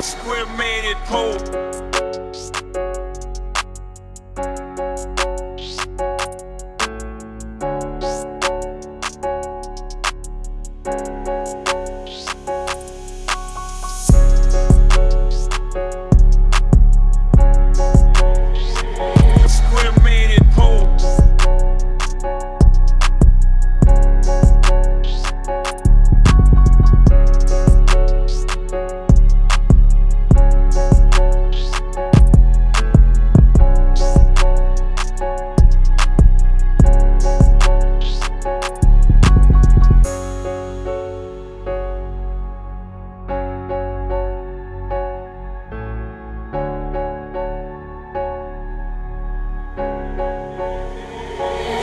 Square made it pole.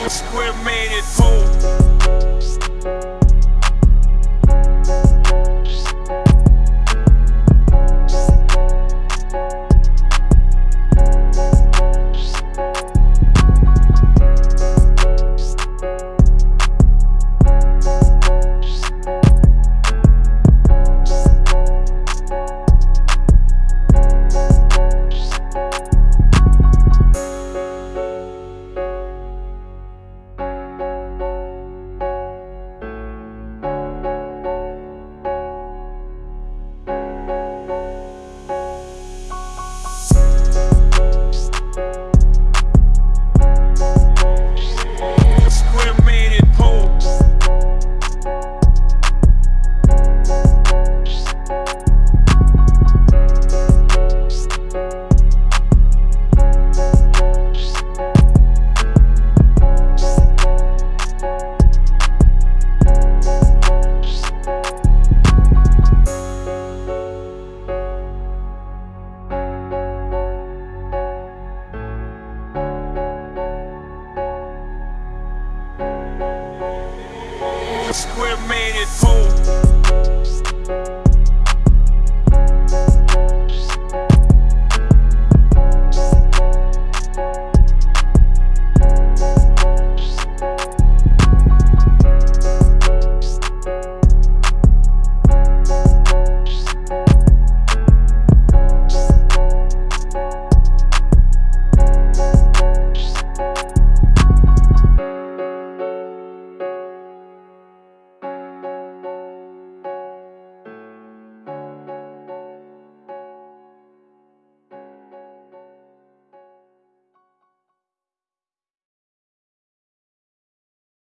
Square made it pole. Square made it home.